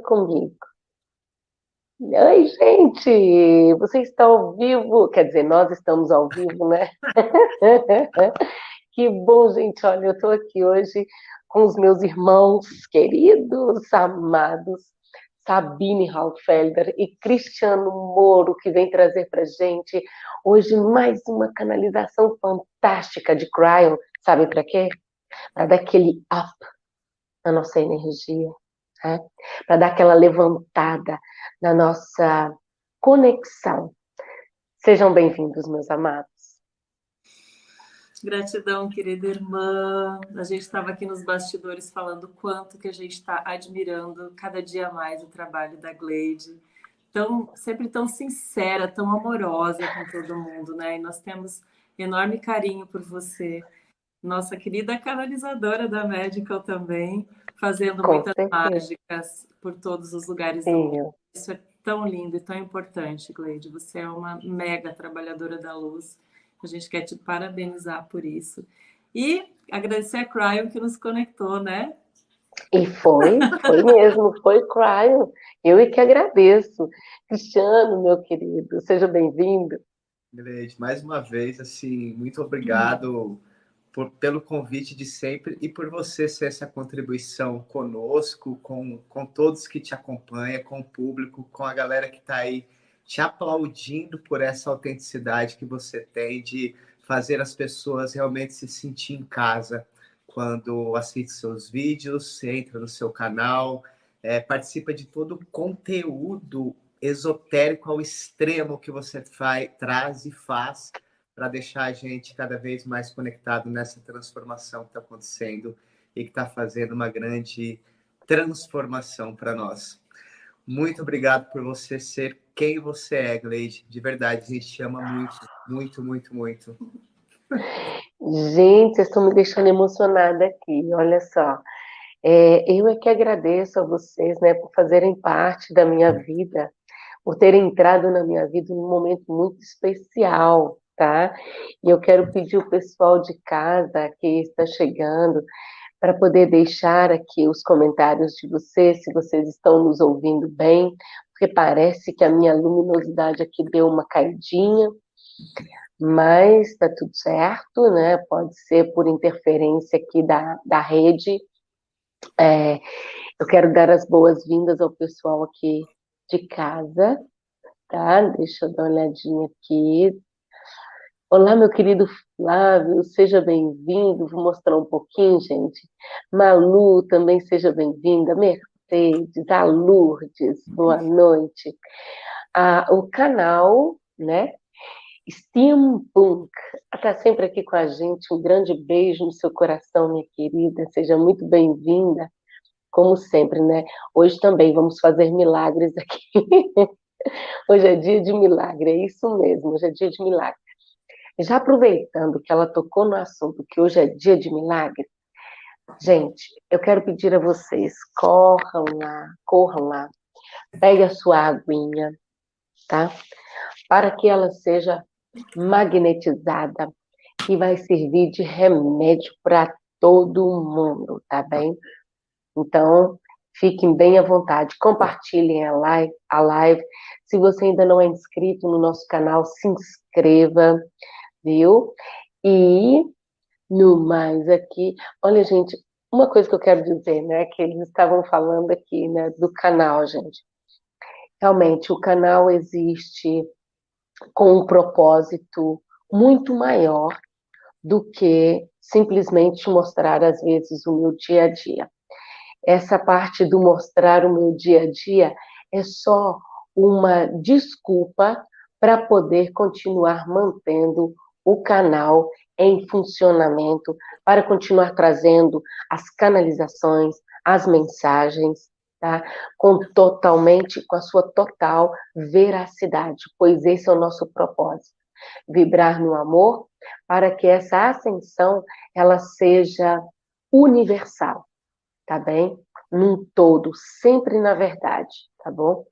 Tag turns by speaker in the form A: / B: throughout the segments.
A: comigo. Oi, gente! Você está ao vivo? Quer dizer, nós estamos ao vivo, né? que bom, gente! Olha, eu estou aqui hoje com os meus irmãos queridos, amados, Sabine Halfelder e Cristiano Moro, que vem trazer para gente hoje mais uma canalização fantástica de Cryon. Sabe para quê? Para dar aquele up na nossa energia, né? para dar aquela levantada na nossa conexão. Sejam bem-vindos, meus amados.
B: Gratidão, querida irmã. A gente estava aqui nos bastidores falando quanto que a gente está admirando cada dia mais o trabalho da Gleide. Tão, sempre tão sincera, tão amorosa com todo mundo, né? E nós temos enorme carinho por você. Nossa querida canalizadora da Medical também, fazendo com muitas certeza. mágicas por todos os lugares Sim. do mundo. Isso é tão lindo e tão importante, Gleide. Você é uma mega trabalhadora da luz. A gente quer te parabenizar por isso. E agradecer a Cryon que nos conectou, né?
A: E foi, foi mesmo, foi Cryon. Eu é que agradeço. Cristiano, meu querido, seja bem-vindo.
C: Gleide, mais uma vez, assim, muito obrigado por, pelo convite de sempre e por você ser essa contribuição conosco, com, com todos que te acompanham, com o público, com a galera que está aí te aplaudindo por essa autenticidade que você tem de fazer as pessoas realmente se sentir em casa quando assiste seus vídeos, entra no seu canal, é, participa de todo o conteúdo esotérico ao extremo que você faz, traz e faz para deixar a gente cada vez mais conectado nessa transformação que está acontecendo e que está fazendo uma grande transformação para nós. Muito obrigado por você ser quem você é, Gleide. De verdade, a gente te ama muito, muito, muito, muito.
A: Gente, vocês estão me deixando emocionada aqui, olha só. É, eu é que agradeço a vocês, né, por fazerem parte da minha vida, por terem entrado na minha vida num momento muito especial, tá? E eu quero pedir o pessoal de casa que está chegando para poder deixar aqui os comentários de vocês, se vocês estão nos ouvindo bem, porque parece que a minha luminosidade aqui deu uma caidinha, mas está tudo certo, né? Pode ser por interferência aqui da, da rede. É, eu quero dar as boas-vindas ao pessoal aqui de casa, tá? Deixa eu dar uma olhadinha aqui. Olá, meu querido Flávio, seja bem-vindo. Vou mostrar um pouquinho, gente. Malu, também seja bem-vinda. Mercedes, a Lourdes, boa noite. Ah, o canal, né? Steampunk, está sempre aqui com a gente. Um grande beijo no seu coração, minha querida. Seja muito bem-vinda, como sempre, né? Hoje também vamos fazer milagres aqui. Hoje é dia de milagre, é isso mesmo, hoje é dia de milagre. Já aproveitando que ela tocou no assunto que hoje é dia de milagre, gente, eu quero pedir a vocês, corram lá, corram lá, pegue a sua aguinha, tá? Para que ela seja magnetizada e vai servir de remédio para todo mundo, tá bem? Então, fiquem bem à vontade, compartilhem a live, a live. Se você ainda não é inscrito no nosso canal, se inscreva, viu? E no mais aqui, olha, gente, uma coisa que eu quero dizer, né, que eles estavam falando aqui, né, do canal, gente. Realmente, o canal existe com um propósito muito maior do que simplesmente mostrar, às vezes, o meu dia a dia. Essa parte do mostrar o meu dia a dia é só uma desculpa para poder continuar mantendo o canal em funcionamento para continuar trazendo as canalizações, as mensagens, tá? Com totalmente, com a sua total veracidade, pois esse é o nosso propósito. Vibrar no amor para que essa ascensão ela seja universal, tá bem? Num todo, sempre na verdade, tá bom?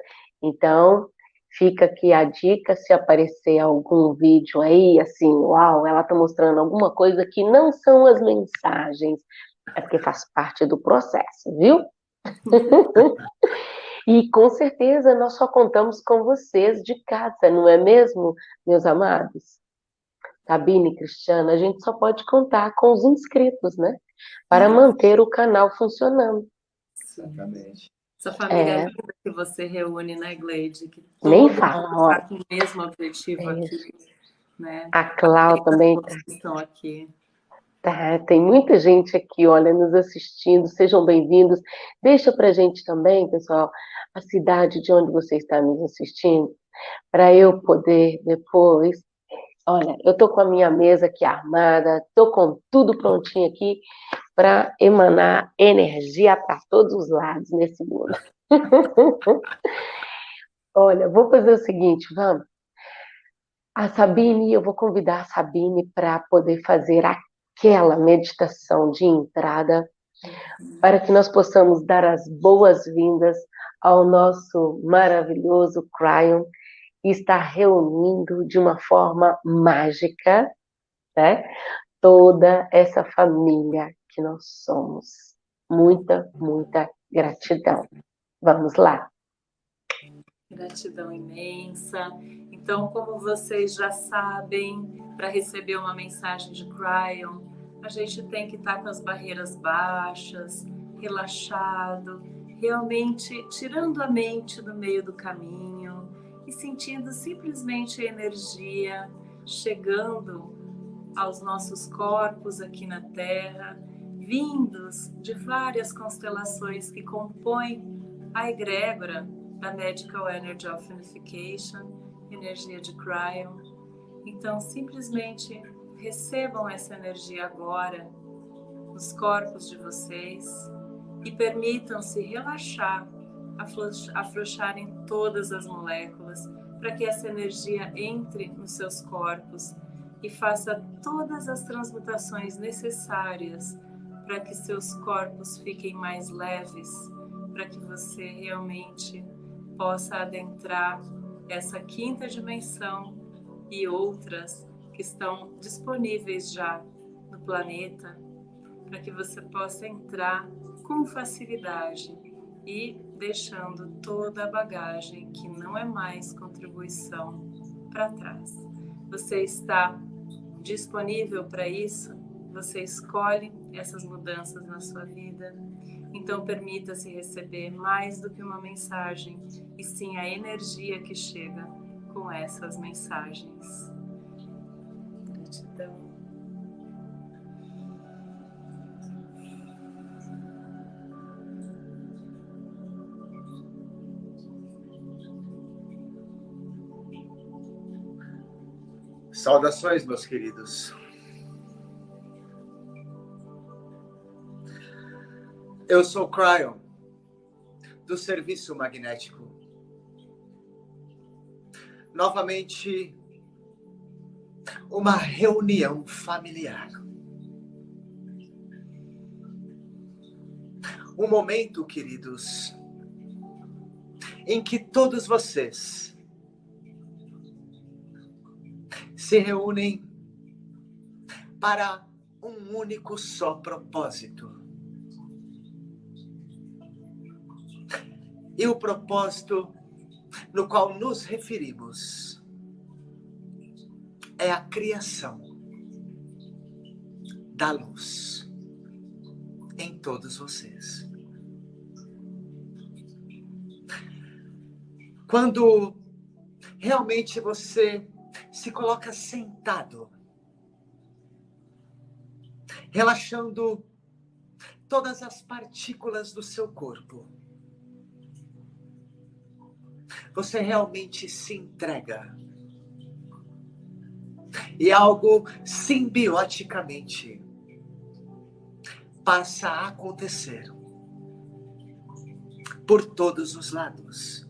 A: Então, Fica aqui a dica, se aparecer algum vídeo aí, assim, uau, ela está mostrando alguma coisa que não são as mensagens, é porque faz parte do processo, viu? E com certeza nós só contamos com vocês de casa, não é mesmo, meus amados? Sabine e Cristiana, a gente só pode contar com os inscritos, né? Para manter o canal funcionando.
D: Exatamente.
B: Essa família é. que você reúne, né, Gleide? Que
A: Nem fala.
B: com o mesmo objetivo é aqui. Né?
A: A Clau também.
B: Estão aqui.
A: Tá, tem muita gente aqui, olha, nos assistindo, sejam bem-vindos. Deixa pra gente também, pessoal, a cidade de onde você está nos assistindo, para eu poder depois. Olha, eu tô com a minha mesa aqui armada, tô com tudo prontinho aqui para emanar energia para todos os lados nesse mundo. olha, vou fazer o seguinte, vamos. A Sabine, eu vou convidar a Sabine para poder fazer aquela meditação de entrada, para que nós possamos dar as boas-vindas ao nosso maravilhoso Cryon, e está reunindo de uma forma mágica, né? Toda essa família que nós somos. Muita, muita gratidão. Vamos lá.
B: Gratidão imensa. Então, como vocês já sabem, para receber uma mensagem de Cryon, a gente tem que estar tá com as barreiras baixas, relaxado, realmente tirando a mente do meio do caminho e sentindo simplesmente a energia chegando aos nossos corpos aqui na Terra, vindos de várias constelações que compõem a egrégora da Medical Energy of Unification, energia de Cryon. Então, simplesmente recebam essa energia agora nos corpos de vocês e permitam-se relaxar, afrouxarem todas as moléculas para que essa energia entre nos seus corpos e faça todas as transmutações necessárias para que seus corpos fiquem mais leves, para que você realmente possa adentrar essa quinta dimensão e outras que estão disponíveis já no planeta, para que você possa entrar com facilidade e deixando toda a bagagem que não é mais contribuição para trás. Você está disponível para isso? Você escolhe essas mudanças na sua vida? Então, permita-se receber mais do que uma mensagem, e sim a energia que chega com essas mensagens. Gratidão.
D: Saudações, meus queridos. Eu sou Cryon, do Serviço Magnético. Novamente, uma reunião familiar. Um momento, queridos, em que todos vocês se reúnem para um único só propósito E o propósito no qual nos referimos é a criação da luz em todos vocês. Quando realmente você se coloca sentado, relaxando todas as partículas do seu corpo, você realmente se entrega. E algo simbioticamente passa a acontecer por todos os lados.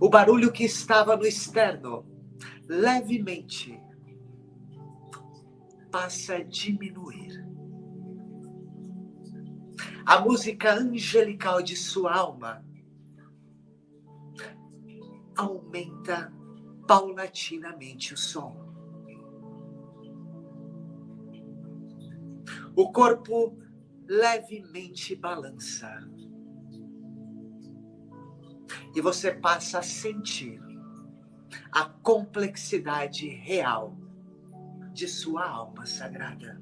D: O barulho que estava no externo, levemente, passa a diminuir. A música angelical de sua alma aumenta paulatinamente o som. O corpo levemente balança. e você passa a sentir a complexidade real de sua alma sagrada.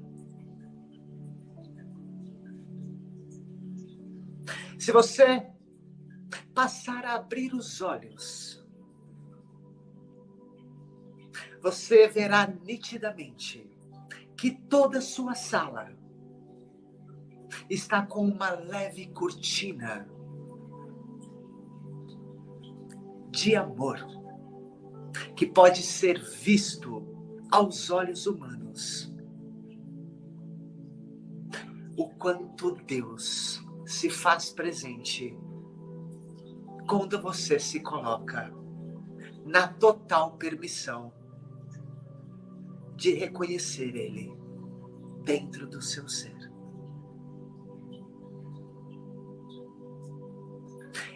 D: Se você passar a abrir os olhos, você verá nitidamente que toda sua sala está com uma leve cortina de amor que pode ser visto aos olhos humanos. O quanto Deus se faz presente quando você se coloca na total permissão de reconhecer Ele dentro do seu ser.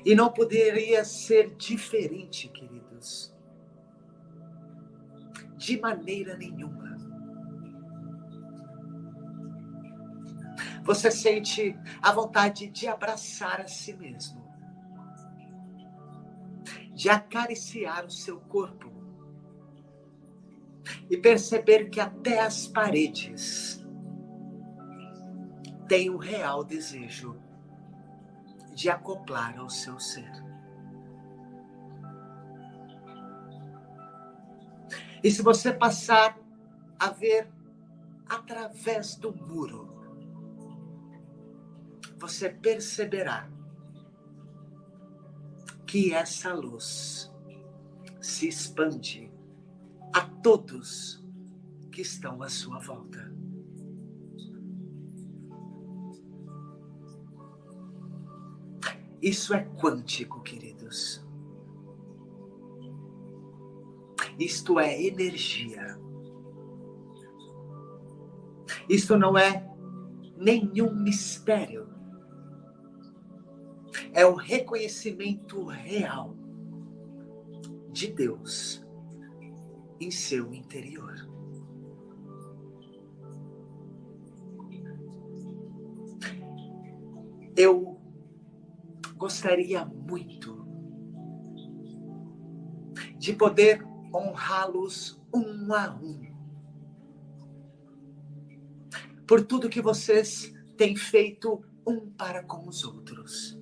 D: E não poderia ser diferente, queridos. De maneira nenhuma. Você sente a vontade de abraçar a si mesmo, de acariciar o seu corpo e perceber que até as paredes têm o real desejo de acoplar ao seu ser. E se você passar a ver através do muro, você perceberá que essa luz se expande a todos que estão à sua volta. Isso é quântico, queridos. Isto é energia. Isto não é nenhum mistério. É o reconhecimento real de Deus em seu interior. Eu gostaria muito de poder honrá-los um a um. Por tudo que vocês têm feito um para com os outros.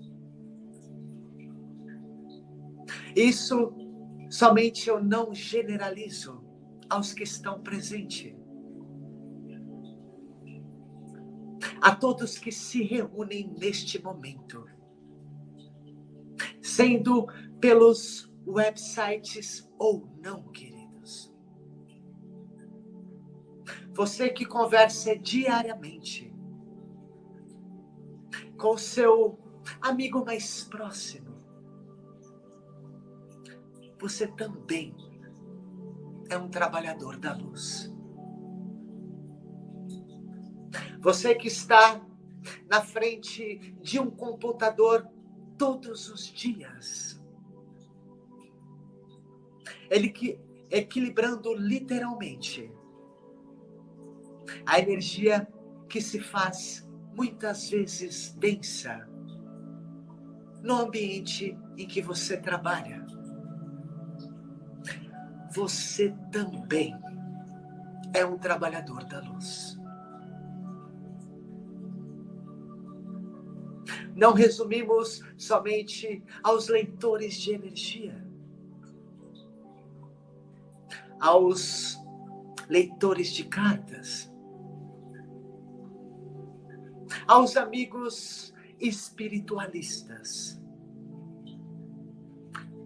D: Isso somente eu não generalizo aos que estão presentes. A todos que se reúnem neste momento sendo pelos websites ou não, queridos. Você que conversa diariamente com o seu amigo mais próximo, você também é um trabalhador da luz. Você que está na frente de um computador todos os dias. Ele que equilibrando literalmente a energia que se faz muitas vezes densa no ambiente em que você trabalha. Você também é um trabalhador da luz. não resumimos somente aos leitores de energia, aos leitores de cartas, aos amigos espiritualistas.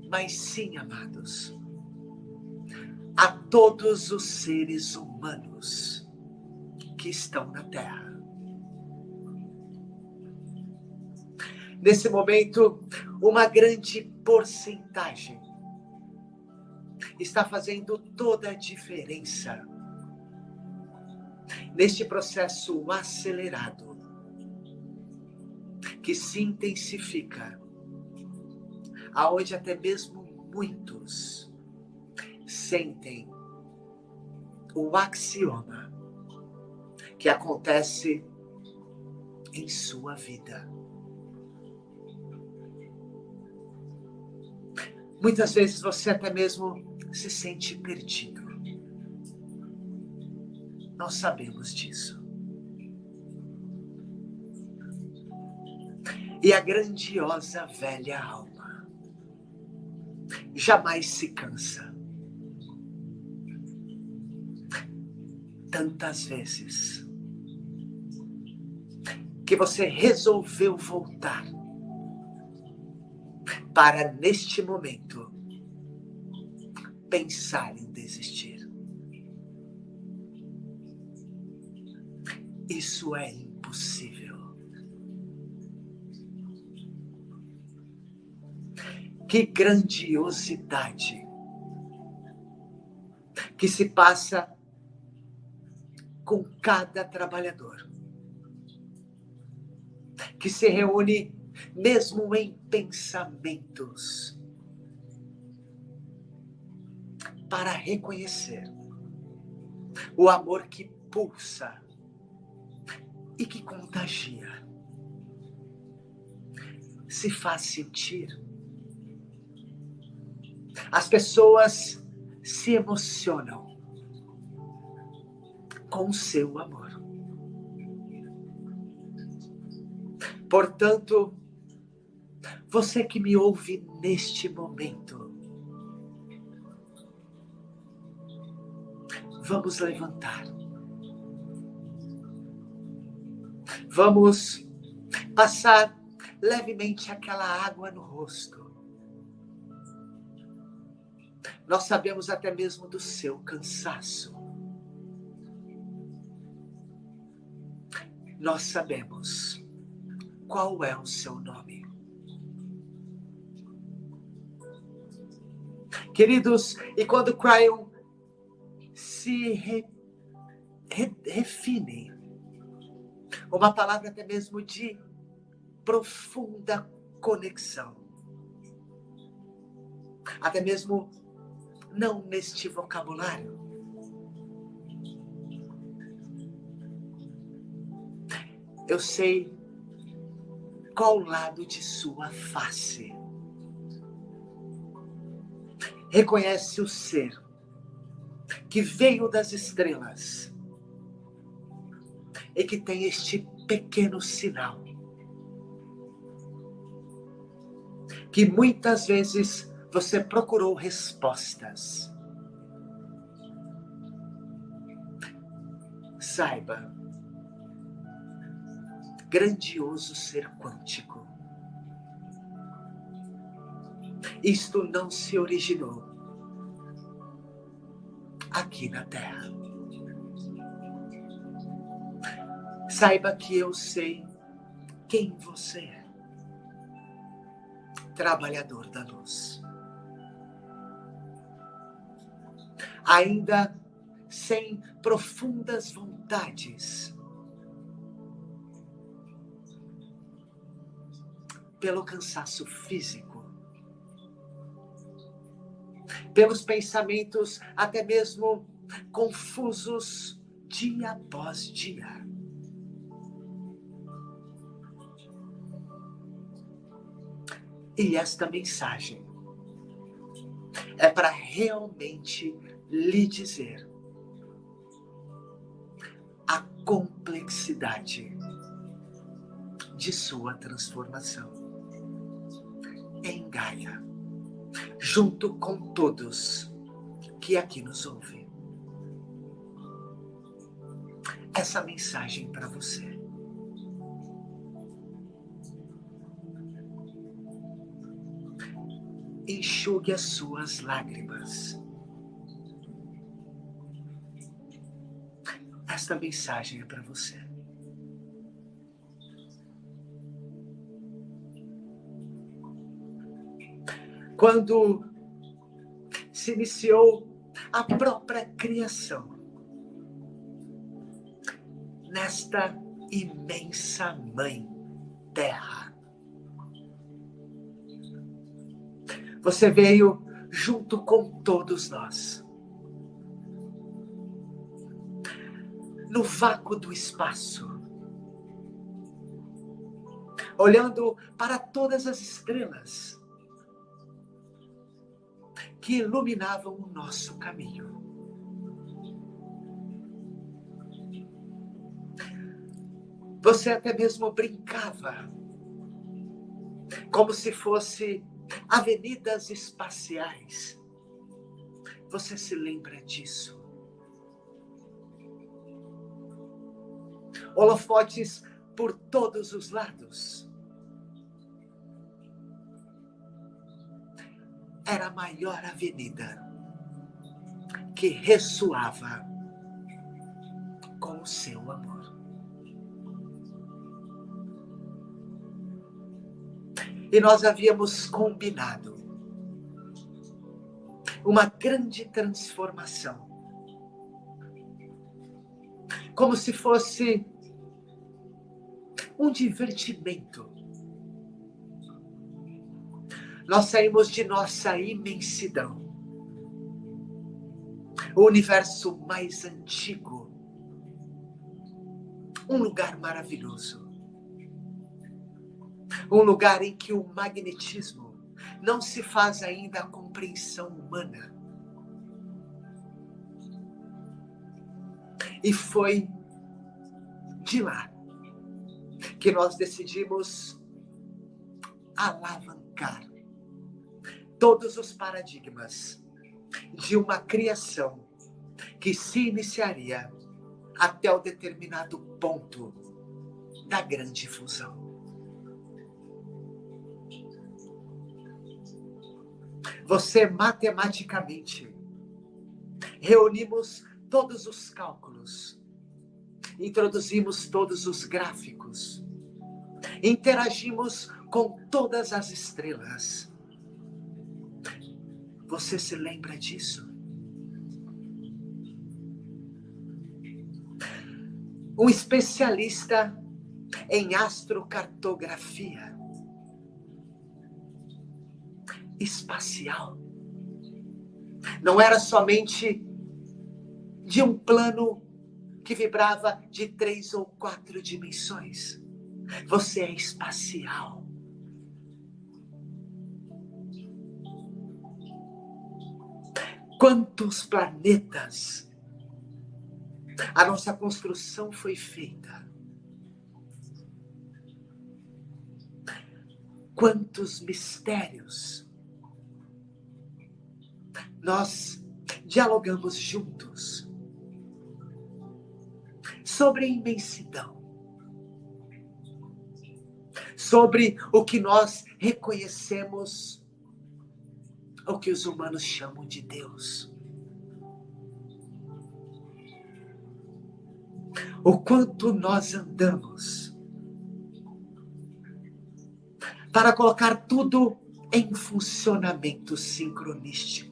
D: Mas sim, amados, todos os seres humanos que estão na Terra. nesse momento, uma grande porcentagem está fazendo toda a diferença neste processo acelerado que se intensifica, aonde até mesmo muitos sentem o axioma que acontece em sua vida. Muitas vezes você até mesmo se sente perdido. Nós sabemos disso. E a grandiosa velha alma jamais se cansa. Tantas vezes que você resolveu voltar para neste momento pensar em desistir. Isso é impossível. Que grandiosidade que se passa com cada trabalhador que se reúne mesmo em pensamentos, para reconhecer o amor que pulsa e que contagia, se faz sentir. As pessoas se emocionam com seu amor. Portanto, você que me ouve neste momento, vamos levantar. Vamos passar levemente aquela água no rosto. Nós sabemos até mesmo do seu cansaço. Nós sabemos qual é o seu nome. Queridos, e quando Cryon se re, re, uma palavra até mesmo de profunda conexão, até mesmo não neste vocabulário. Eu sei qual lado de sua face reconhece o ser que veio das estrelas e que tem este pequeno sinal que muitas vezes você procurou respostas. Saiba, grandioso ser quântico isto não se originou aqui na Terra. Saiba que eu sei quem você é. Trabalhador da luz. Ainda sem profundas vontades, pelo cansaço físico, pelos pensamentos até mesmo confusos dia após dia. E esta mensagem é para realmente lhe dizer a complexidade de sua transformação em Gaia junto com todos que aqui nos ouvem. Essa mensagem para você. Enxugue as suas lágrimas. Esta mensagem é para você. Quando se iniciou a própria criação. Nesta imensa mãe terra. Você veio junto com todos nós. No vácuo do espaço. Olhando para todas as estrelas que iluminavam o nosso caminho. Você até mesmo brincava, como se fosse avenidas espaciais. Você se lembra disso? Holofotes por todos os lados. Era a maior avenida que ressoava com o seu amor. E nós havíamos combinado uma grande transformação. Como se fosse um divertimento. Nós saímos de nossa imensidão, o universo mais antigo, um lugar maravilhoso. Um lugar em que o magnetismo não se faz ainda a compreensão humana. E foi de lá que nós decidimos alavancar todos os paradigmas de uma criação que se iniciaria até o determinado ponto da grande fusão. Você matematicamente reunimos todos os cálculos, introduzimos todos os gráficos, interagimos com todas as estrelas. Você se lembra disso? Um especialista em astrocartografia espacial. Não era somente de um plano que vibrava de três ou quatro dimensões. Você é espacial. Quantos planetas a nossa construção foi feita? Quantos mistérios nós dialogamos juntos sobre a imensidão, sobre o que nós reconhecemos, o que os humanos chamam de Deus. O quanto nós andamos para colocar tudo em funcionamento sincronístico.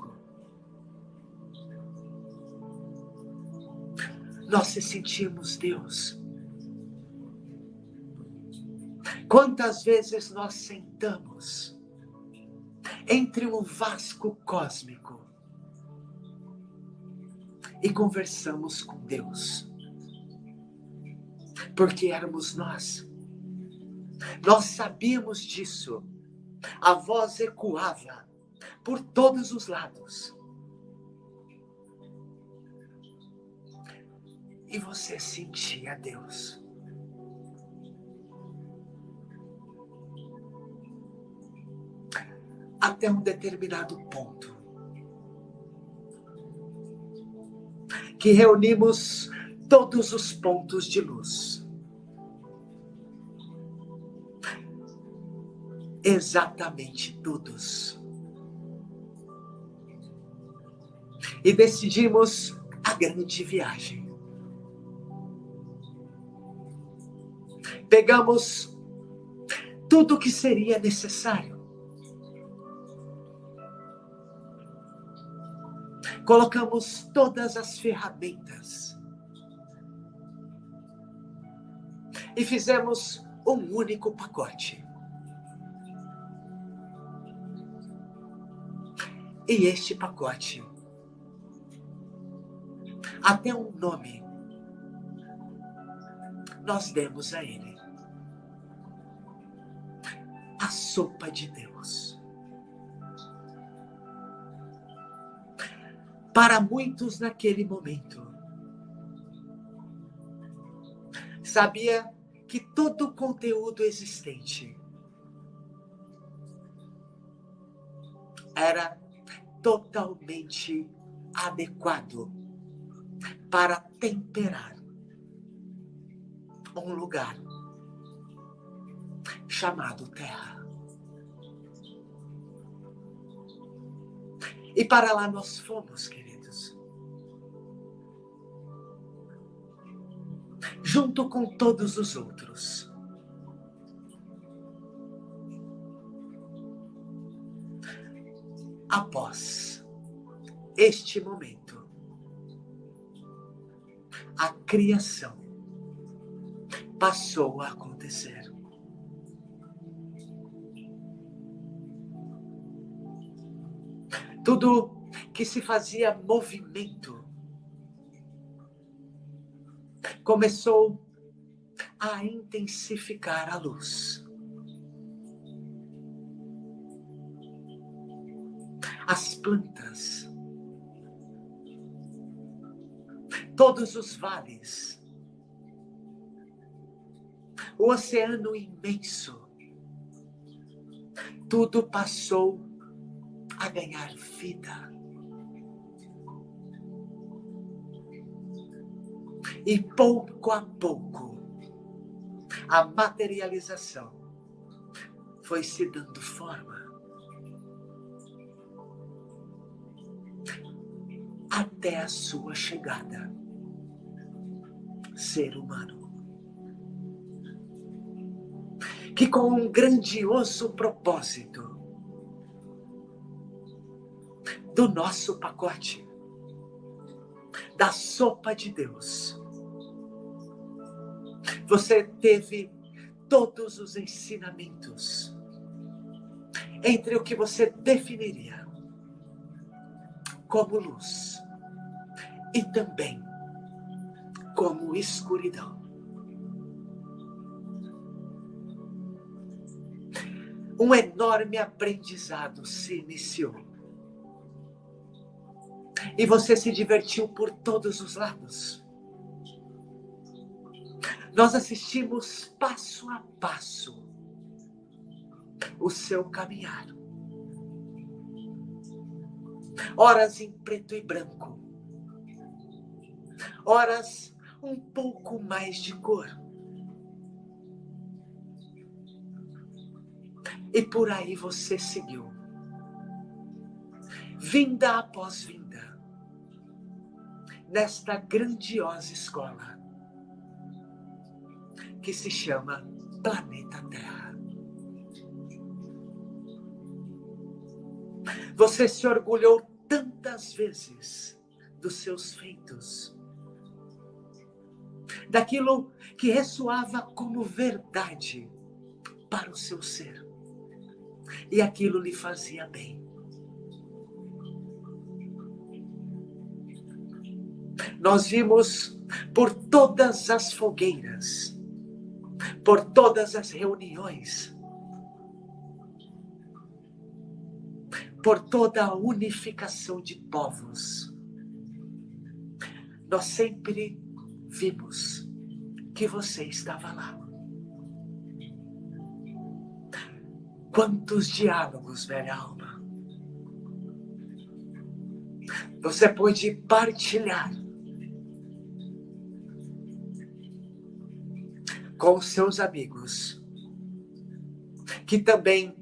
D: nós se sentimos Deus. Quantas vezes nós sentamos entre um vasco cósmico e conversamos com Deus, porque éramos nós. Nós sabíamos disso. A voz ecoava por todos os lados. e você sentia Deus. Até um determinado ponto. Que reunimos todos os pontos de luz. Exatamente todos. E decidimos a grande viagem. pegamos tudo o que seria necessário. Colocamos todas as ferramentas e fizemos um único pacote. E este pacote, até um nome, nós demos a ele. a sopa de Deus. Para muitos naquele momento, sabia que todo o conteúdo existente era totalmente adequado para temperar um lugar chamado Terra. E para lá nós fomos, queridos. Junto com todos os outros. Após este momento, a criação passou a acontecer. Tudo que se fazia movimento começou a intensificar a luz. As plantas, todos os vales, o oceano imenso, tudo passou a ganhar vida. E pouco a pouco, a materialização foi se dando forma. Até a sua chegada, ser humano. Que com um grandioso propósito, do nosso pacote, da sopa de Deus. Você teve todos os ensinamentos entre o que você definiria como luz e também como escuridão. Um enorme aprendizado se iniciou e você se divertiu por todos os lados. Nós assistimos passo a passo o seu caminhar. Horas em preto e branco, horas um pouco mais de cor. E por aí você seguiu, vinda após vinda nesta grandiosa escola que se chama Planeta Terra. Você se orgulhou tantas vezes dos seus feitos, daquilo que ressoava como verdade para o seu ser, e aquilo lhe fazia bem. nós vimos por todas as fogueiras, por todas as reuniões, por toda a unificação de povos. Nós sempre vimos que você estava lá. Quantos diálogos, velha alma. Você pôde partilhar com seus amigos, que também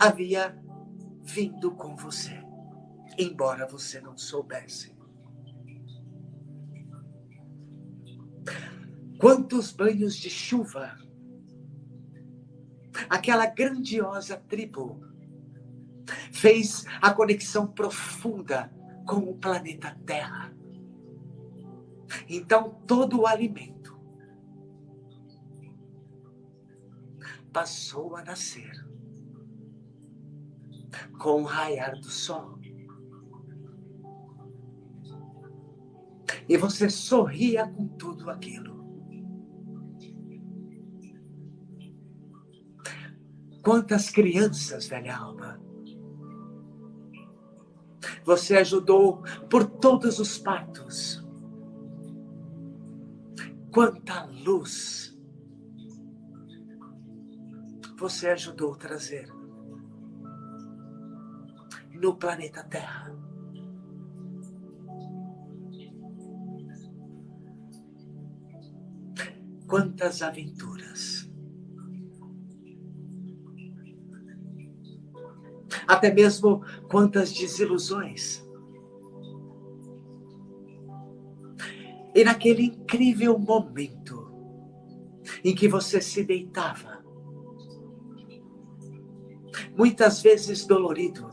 D: havia vindo com você, embora você não soubesse. Quantos banhos de chuva aquela grandiosa tribo fez a conexão profunda com o planeta Terra. Então, todo o alimento passou a nascer com o raiar do sol. E você sorria com tudo aquilo. Quantas crianças, velha alma, Você ajudou por todos os partos. Quanta luz você ajudou a trazer no planeta Terra. Quantas aventuras. Até mesmo quantas desilusões. E naquele incrível momento em que você se deitava, muitas vezes dolorido,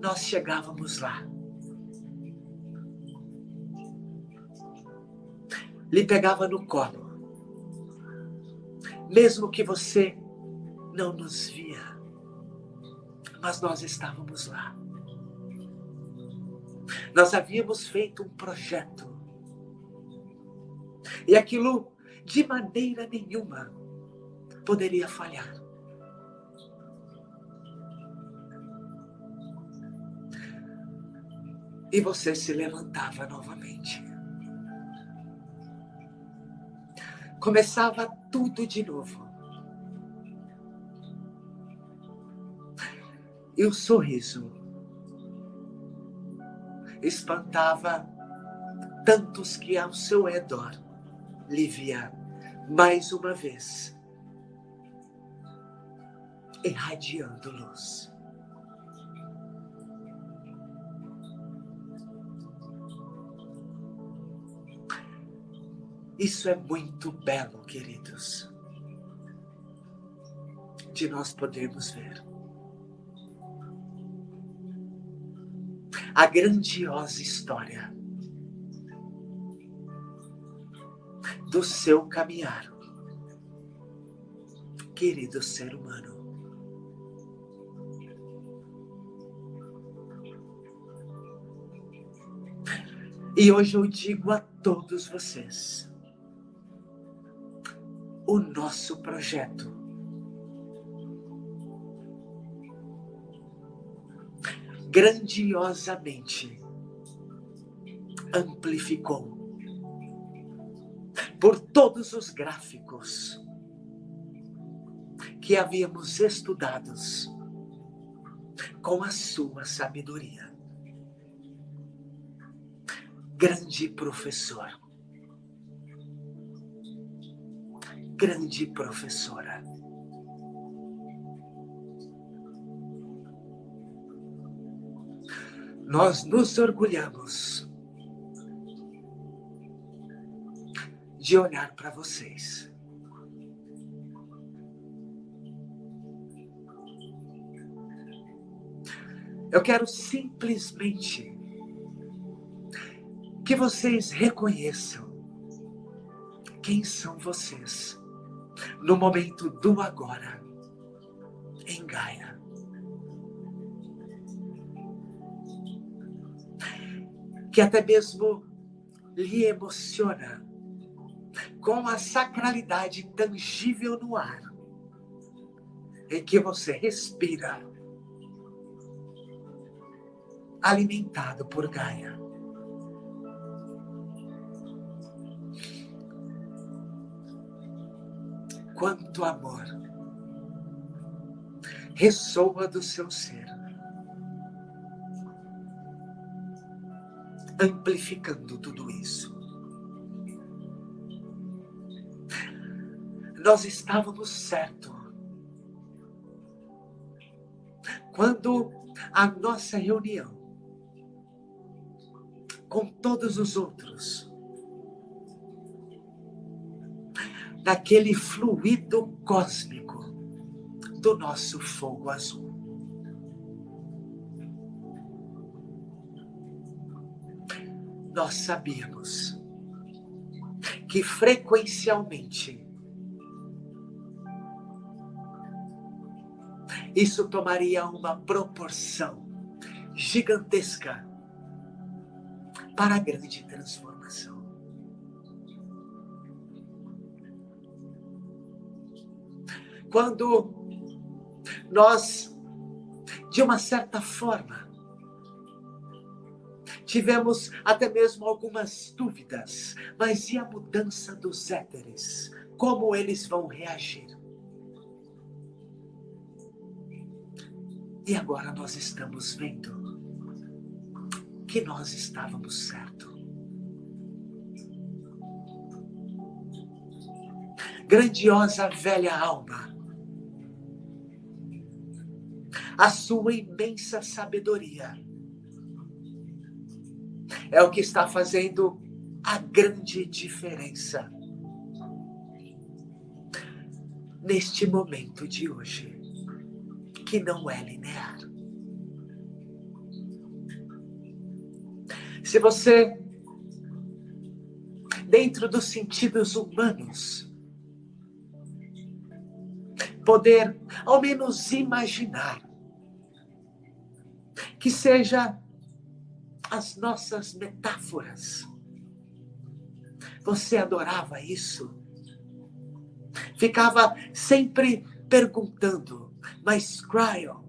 D: nós chegávamos lá. Lhe pegava no colo, mesmo que você não nos via, mas nós estávamos lá. Nós havíamos feito um projeto. E aquilo, de maneira nenhuma, poderia falhar. E você se levantava novamente. Começava tudo de novo. E o sorriso espantava tantos que ao seu redor lhe via mais uma vez irradiando luz. Isso é muito belo, queridos, de nós podermos ver. a grandiosa história do seu caminhar, querido ser humano. E hoje eu digo a todos vocês: o nosso projeto grandiosamente amplificou por todos os gráficos que havíamos estudados com a sua sabedoria. Grande professor, grande professora. nós nos orgulhamos de olhar para vocês. Eu quero simplesmente que vocês reconheçam quem são vocês no momento do agora em Gaia. que até mesmo lhe emociona com a sacralidade tangível no ar em que você respira, alimentado por Gaia. Quanto amor ressoa do seu ser. amplificando tudo isso. Nós estávamos certos quando a nossa reunião com todos os outros, naquele fluido cósmico do nosso fogo azul. nós sabíamos que frequencialmente isso tomaria uma proporção gigantesca para a grande transformação. Quando nós de uma certa forma, tivemos até mesmo algumas dúvidas, mas e a mudança dos éteres? Como eles vão reagir? E agora nós estamos vendo que nós estávamos certo. Grandiosa velha alma, a sua imensa sabedoria é o que está fazendo a grande diferença neste momento de hoje, que não é linear. Se você, dentro dos sentidos humanos, poder ao menos imaginar que seja as nossas metáforas. Você adorava isso? Ficava sempre perguntando, mas Cryo,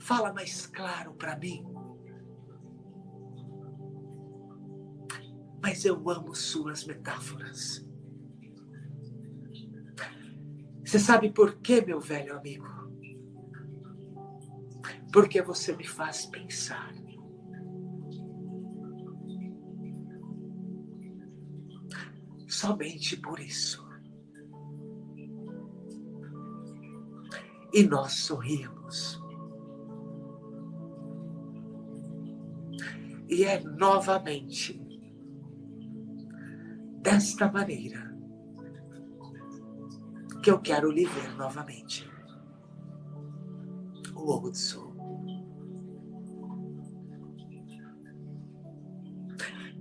D: fala mais claro para mim. Mas eu amo suas metáforas. Você sabe por quê, meu velho amigo? Porque você me faz pensar. Somente por isso. E nós sorrimos. E é novamente desta maneira que eu quero lhe ver novamente. O Ovo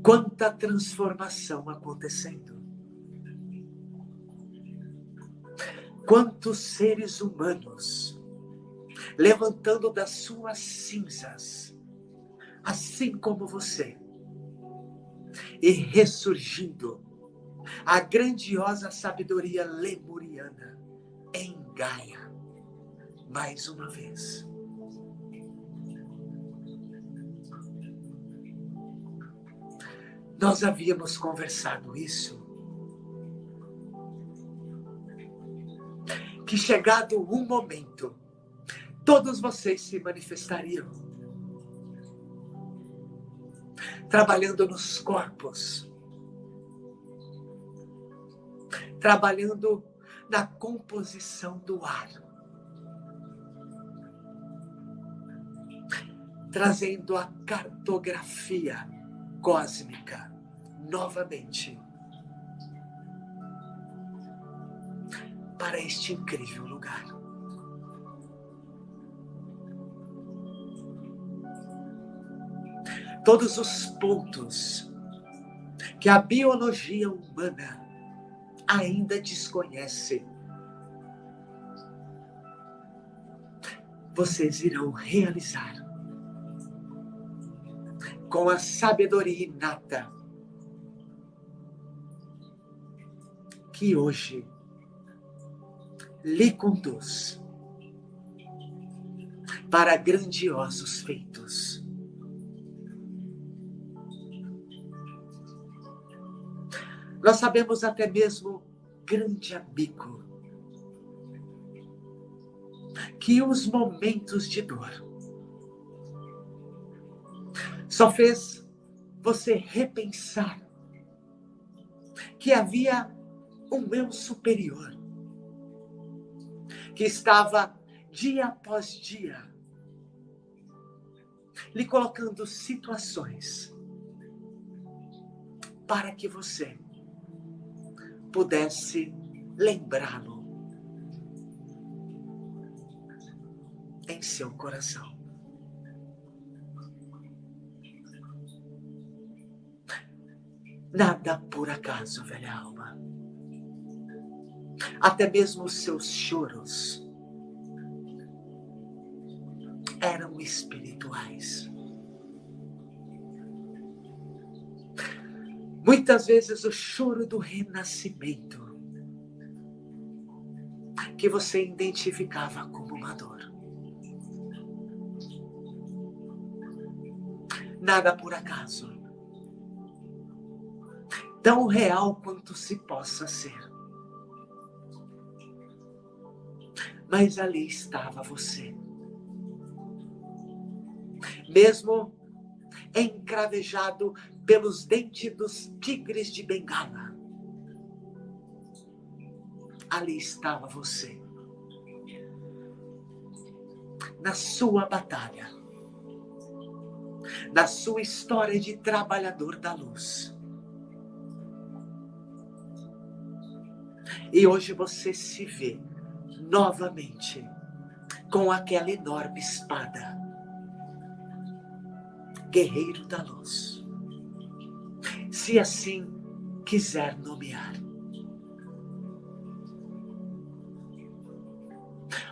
D: Quanta transformação acontecendo. Quantos seres humanos levantando das suas cinzas, assim como você, e ressurgindo a grandiosa sabedoria lemuriana em Gaia, mais uma vez. Nós havíamos conversado isso. Que chegado um momento, todos vocês se manifestariam. Trabalhando nos corpos, trabalhando na composição do ar, trazendo a cartografia cósmica novamente para este incrível lugar. Todos os pontos que a biologia humana ainda desconhece, vocês irão realizar com a sabedoria inata que hoje lhe conduz para grandiosos feitos. Nós sabemos até mesmo, grande amigo, que os momentos de dor só fez você repensar que havia um eu superior que estava dia após dia lhe colocando situações para que você pudesse lembrá-lo em seu coração. Nada por acaso, velha alma. Até mesmo os seus choros eram espirituais. Muitas vezes o choro do renascimento, que você identificava como uma dor. Nada por acaso. Tão real quanto se possa ser. Mas ali estava você. Mesmo encravejado pelos dentes dos tigres de Bengala. Ali estava você. Na sua batalha. Na sua história de trabalhador da luz. E hoje você se vê novamente com aquela enorme espada. Guerreiro da luz. Se assim quiser nomear.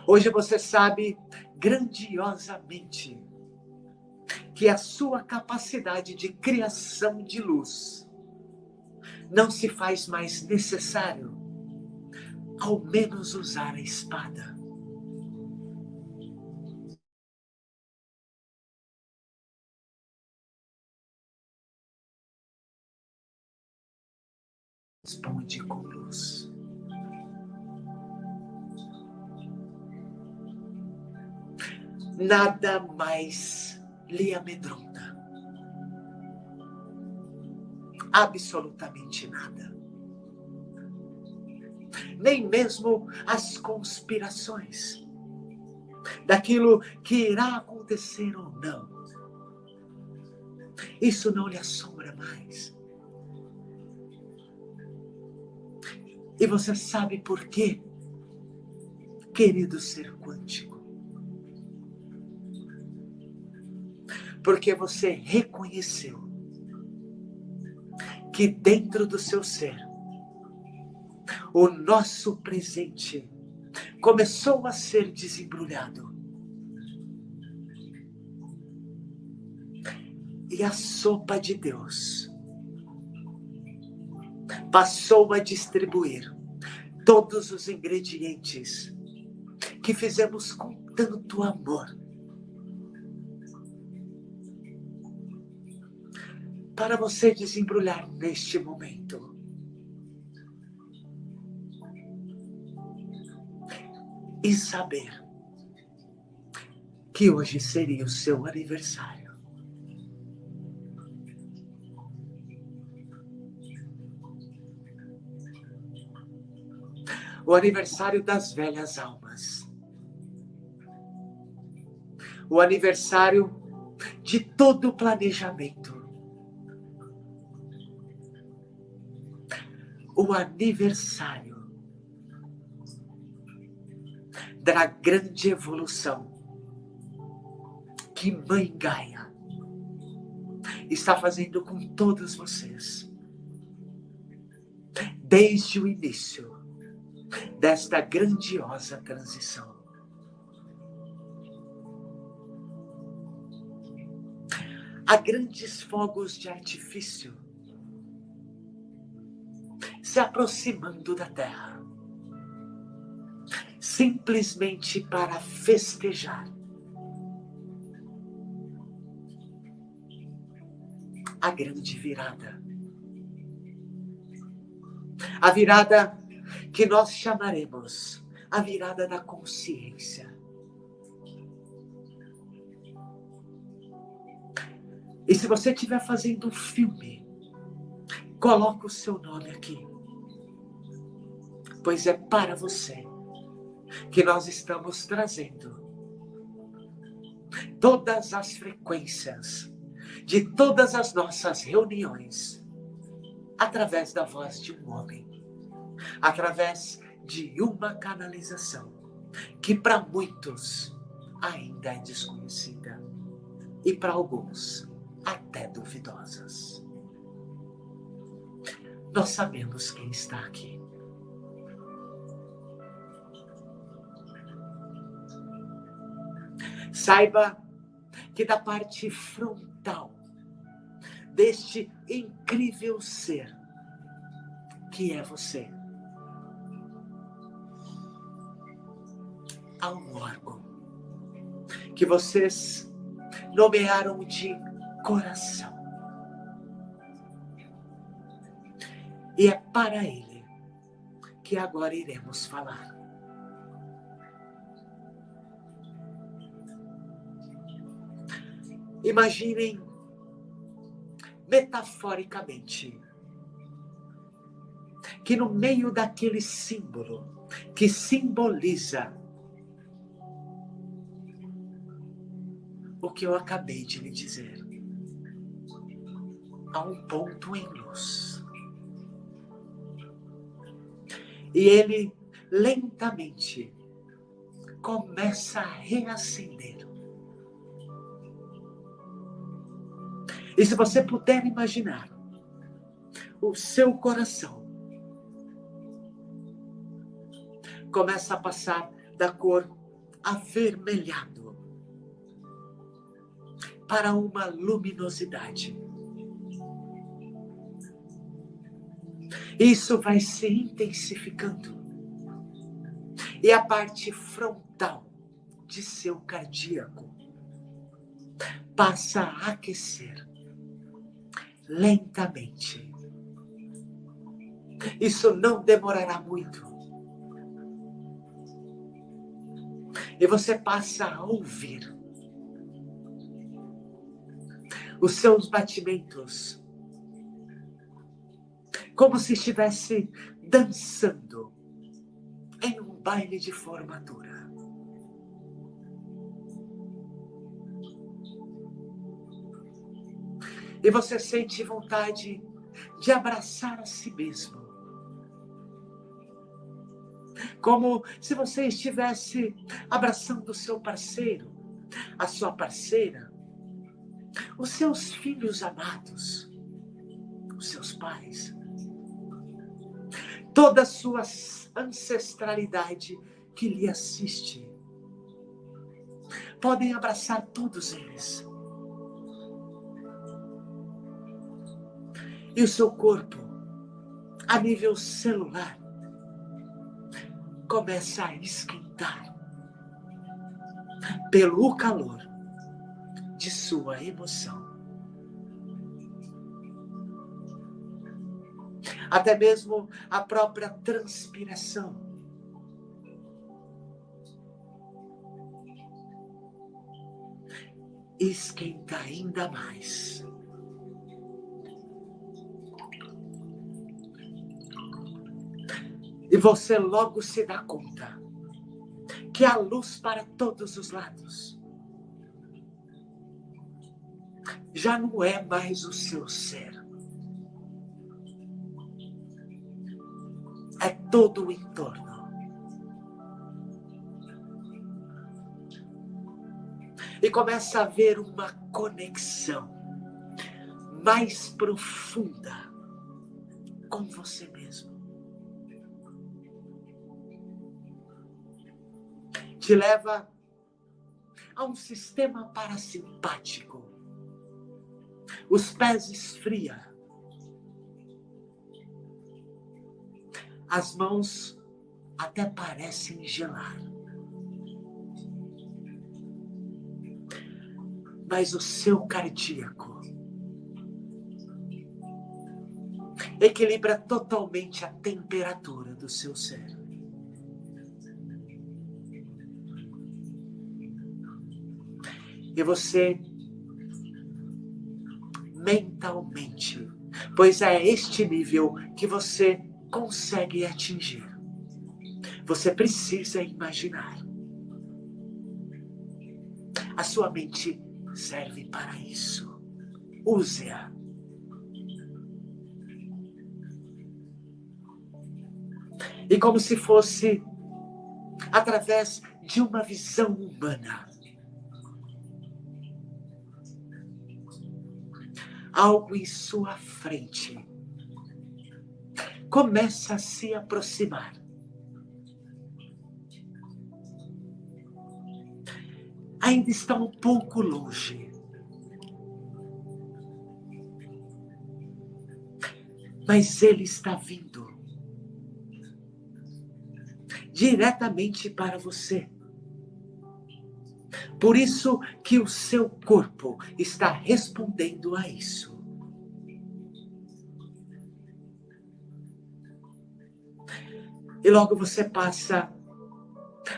D: Hoje você sabe grandiosamente que a sua capacidade de criação de luz não se faz mais necessário ao menos usar a espada. Responde com luz. Nada mais lhe amedronta. Absolutamente nada nem mesmo as conspirações daquilo que irá acontecer ou não. Isso não lhe assombra mais. E você sabe por quê, querido ser quântico? Porque você reconheceu que dentro do seu ser o nosso presente começou a ser desembrulhado. E a sopa de Deus passou a distribuir todos os ingredientes que fizemos com tanto amor. Para você desembrulhar neste momento. E saber que hoje seria o seu aniversário. O aniversário das velhas almas. O aniversário de todo o planejamento. O aniversário da grande evolução que Mãe Gaia está fazendo com todos vocês. Desde o início desta grandiosa transição. Há grandes fogos de artifício se aproximando da Terra simplesmente para festejar. A grande virada. A virada que nós chamaremos a virada da consciência. E se você estiver fazendo um filme, coloque o seu nome aqui. Pois é para você que nós estamos trazendo todas as frequências de todas as nossas reuniões através da voz de um homem, através de uma canalização que para muitos ainda é desconhecida e para alguns até duvidosas. Nós sabemos quem está aqui. Saiba que da parte frontal deste incrível ser que é você, há um órgão que vocês nomearam de coração. E é para ele que agora iremos falar. Imaginem metaforicamente que no meio daquele símbolo que simboliza o que eu acabei de lhe dizer, há um ponto em luz. E ele lentamente começa a reacender. E se você puder imaginar o seu coração começa a passar da cor avermelhado para uma luminosidade. Isso vai se intensificando. E a parte frontal de seu cardíaco passa a aquecer lentamente. Isso não demorará muito. E você passa a ouvir os seus batimentos como se estivesse dançando em um baile de formatura. E você sente vontade de abraçar a si mesmo. Como se você estivesse abraçando o seu parceiro, a sua parceira, os seus filhos amados, os seus pais, toda a sua ancestralidade que lhe assiste. Podem abraçar todos eles. E o seu corpo, a nível celular, começa a esquentar pelo calor de sua emoção. Até mesmo a própria transpiração. Esquenta ainda mais. E você logo se dá conta que há luz para todos os lados. Já não é mais o seu ser. É todo o entorno. E começa a haver uma conexão mais profunda com você mesmo. Te leva a um sistema parasimpático. Os pés esfria. As mãos até parecem gelar. Mas o seu cardíaco equilibra totalmente a temperatura do seu ser. E você mentalmente, pois é este nível que você consegue atingir. Você precisa imaginar. A sua mente serve para isso. Use-a. E como se fosse através de uma visão humana algo em sua frente começa a se aproximar. Ainda está um pouco longe. Mas ele está vindo diretamente para você. Por isso que o seu corpo está respondendo a isso. E logo você passa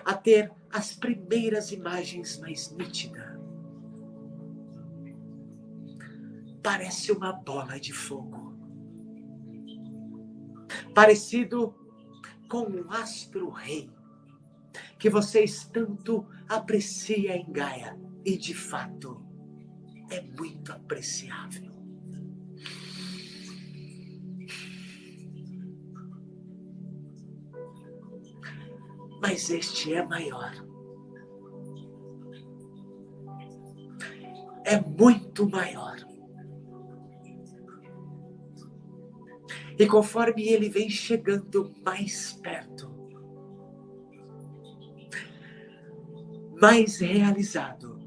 D: a ter as primeiras imagens mais nítidas. Parece uma bola de fogo. Parecido com um astro-rei que vocês tanto apreciam em Gaia. E de fato, é muito apreciável. Mas este é maior. É muito maior. E conforme ele vem chegando mais perto, mais realizado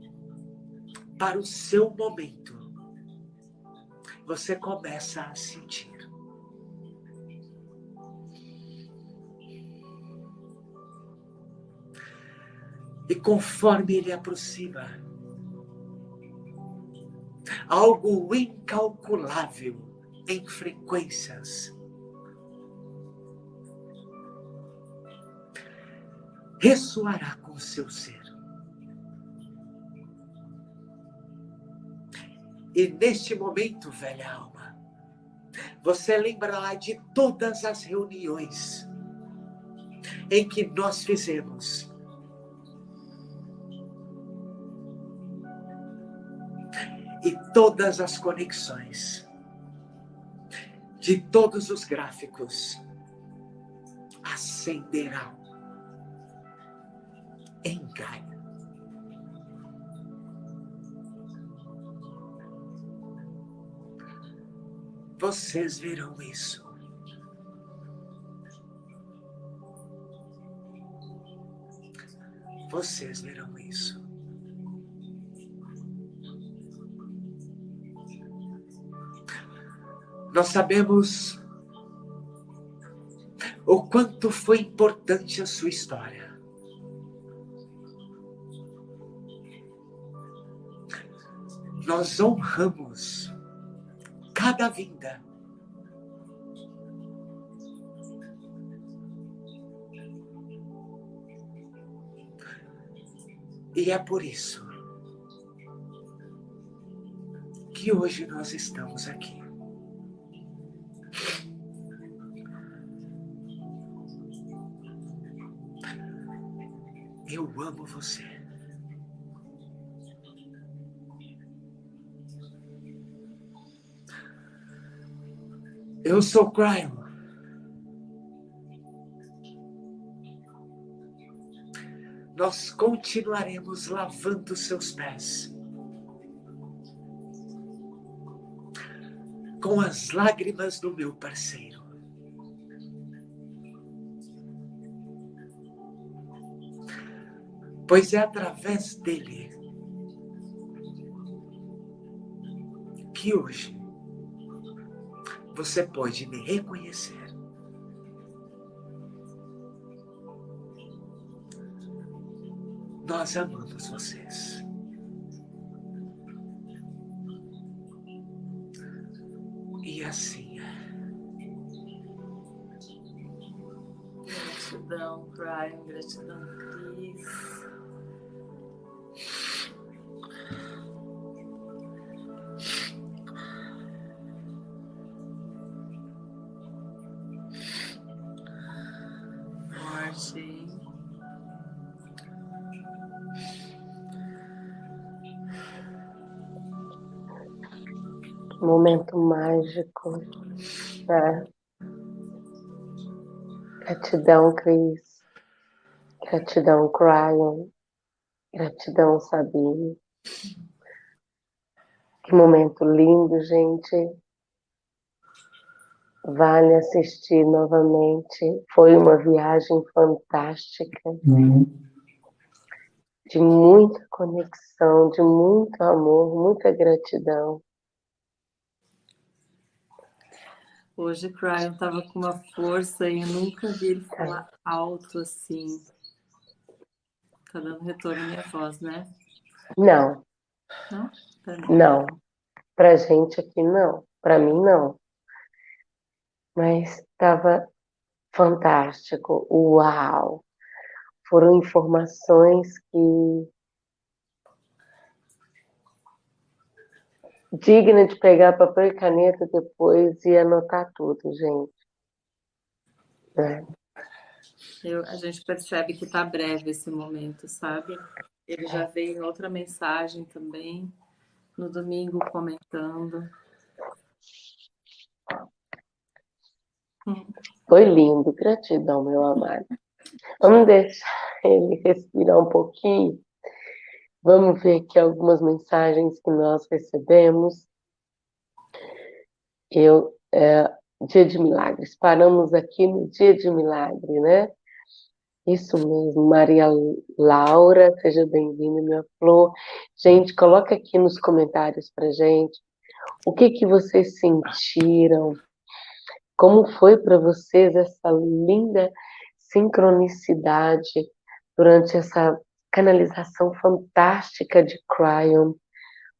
D: para o seu momento, você começa a sentir. E conforme ele aproxima, algo incalculável em frequências ressoará com seu ser. E neste momento, velha alma, você lembrará de todas as reuniões em que nós fizemos. E todas as conexões de todos os gráficos acenderão em. Vocês verão isso. Vocês verão isso. Nós sabemos o quanto foi importante a sua história. Nós honramos cada vinda. E é por isso que hoje nós estamos aqui. Eu amo você. Eu sou Cryon. Nós continuaremos lavando seus pés com as lágrimas do meu parceiro. Pois é através dele que hoje você pode me reconhecer. Nós amamos vocês.
A: Momento mágico. Né? Gratidão, Cris. Gratidão, Cryon. Gratidão, Sabine. Que momento lindo, gente. Vale assistir novamente. Foi uma viagem fantástica. Uhum. De muita conexão, de muito amor, muita gratidão.
B: Hoje o Cryon estava com uma força e eu nunca vi ele falar alto assim. Tá dando retorno à minha voz, né?
A: Não.
B: Não?
A: Tá não. Pra gente aqui, não. Pra mim, não. Mas estava fantástico. Uau! Foram informações que digna de pegar papel e caneta depois e anotar tudo, gente. É.
B: Eu, a gente percebe que está breve esse momento, sabe? Ele já veio em outra mensagem também, no domingo comentando.
A: Foi lindo, gratidão, meu amado. Vamos deixar ele respirar um pouquinho. Vamos ver aqui algumas mensagens que nós recebemos. Eu, é, dia de milagres, paramos aqui no dia de milagre, né? Isso mesmo, Maria Laura, seja bem-vinda, minha flor. Gente, coloca aqui nos comentários pra gente o que que vocês sentiram, como foi para vocês essa linda sincronicidade durante essa canalização fantástica de Cryon.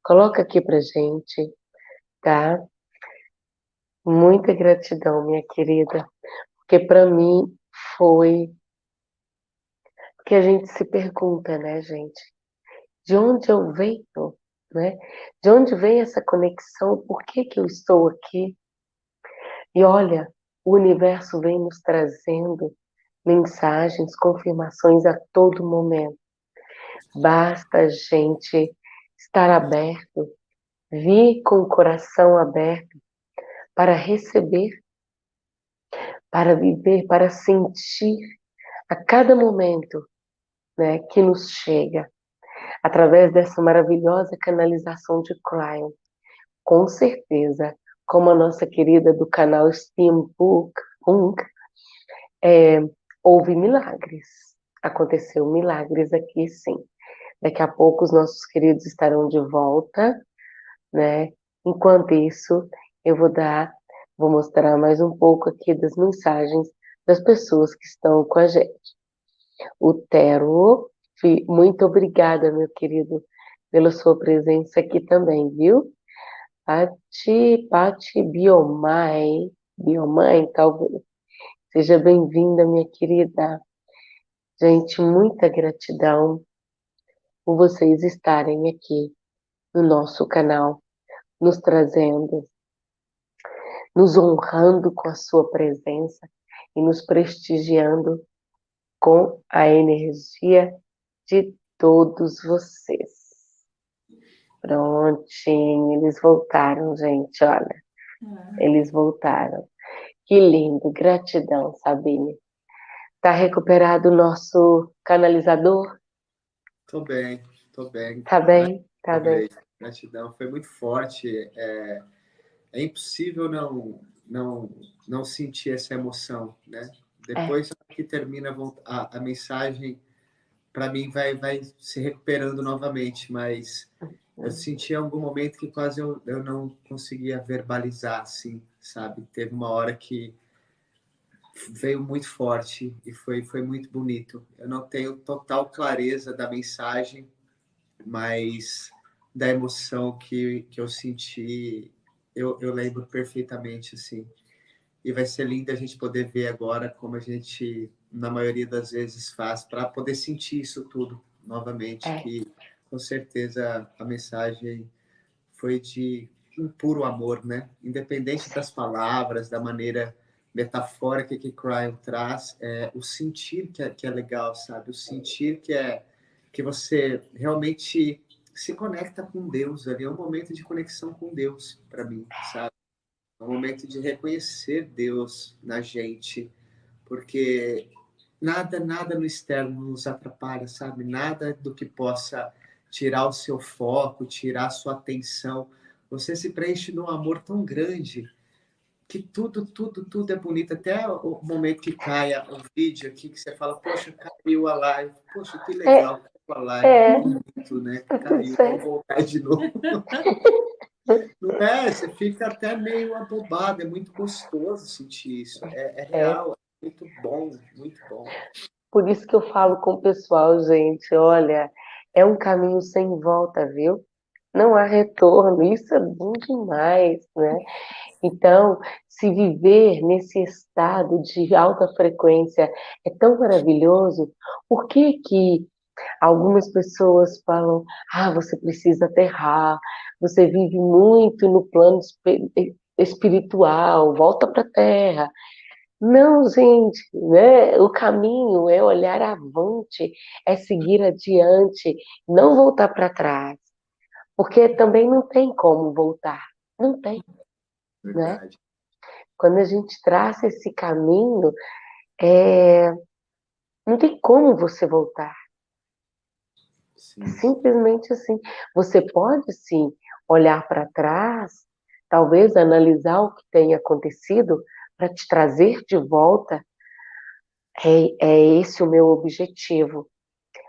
A: Coloca aqui pra gente, tá? Muita gratidão, minha querida, porque para mim foi que a gente se pergunta, né, gente? De onde eu venho, né? De onde vem essa conexão? Por que que eu estou aqui? E olha, o universo vem nos trazendo mensagens, confirmações a todo momento. Basta a gente estar aberto, vir com o coração aberto para receber, para viver, para sentir a cada momento né, que nos chega, através dessa maravilhosa canalização de Cryon. Com certeza como a nossa querida do canal Steampunk, é, houve milagres. Aconteceu milagres aqui, sim. Daqui a pouco os nossos queridos estarão de volta, né? Enquanto isso, eu vou dar, vou mostrar mais um pouco aqui das mensagens das pessoas que estão com a gente. O Tero, muito obrigada, meu querido, pela sua presença aqui também, viu? Pati, Pati Biomai, Biomai, talvez. Seja bem-vinda, minha querida. Gente, muita gratidão por vocês estarem aqui no nosso canal, nos trazendo, nos honrando com a sua presença e nos prestigiando com a energia de todos vocês. Prontinho, eles voltaram, gente, olha. Ah. Eles voltaram. Que lindo, gratidão, Sabine. Tá recuperado o nosso canalizador?
C: Tô bem, tô bem.
A: Tá bem, tá tô bem. bem.
C: Gratidão, foi muito forte. É, é impossível não, não, não sentir essa emoção, né? Depois é. que termina a, a mensagem, para mim vai, vai se recuperando novamente, mas eu senti em algum momento que quase eu, eu não conseguia verbalizar, assim, sabe? Teve uma hora que veio muito forte e foi, foi muito bonito. Eu não tenho total clareza da mensagem, mas da emoção que, que eu senti, eu, eu lembro perfeitamente, assim. E vai ser lindo a gente poder ver agora como a gente, na maioria das vezes, faz, para poder sentir isso tudo novamente, é. que com certeza a mensagem foi de um puro amor, né? Independente das palavras, da maneira metafórica que Cryon traz, é, o sentir que é, que é legal, sabe? O sentir que é que você realmente se conecta com Deus ali. É um momento de conexão com Deus para mim, sabe? É um momento de reconhecer Deus na gente, porque nada, nada no externo nos atrapalha, sabe? Nada do que possa tirar o seu foco, tirar a sua atenção. Você se preenche num amor tão grande que tudo, tudo, tudo é bonito. Até o momento que caia o vídeo aqui, que você fala, poxa, caiu a live. Poxa, que legal, é, caiu a live. É. Bonito, né? Caiu, vou voltar de novo. Não é? Você fica até meio abobado. É muito gostoso sentir isso. É, é real, é muito bom, muito bom.
A: Por isso que eu falo com o pessoal, gente, olha, é um caminho sem volta, viu? Não há retorno, isso é bom demais, né? Então, se viver nesse estado de alta frequência é tão maravilhoso, por que que algumas pessoas falam, ah, você precisa aterrar, você vive muito no plano espiritual, volta para a Terra. Não, gente, né? O caminho é olhar avante, é seguir adiante, não voltar para trás. Porque também não tem como voltar. Não tem. Né? Verdade. Né? Quando a gente traça esse caminho, é... não tem como você voltar. Sim. Simplesmente assim. Você pode sim olhar para trás, talvez analisar o que tem acontecido para te trazer de volta. É, é esse o meu objetivo.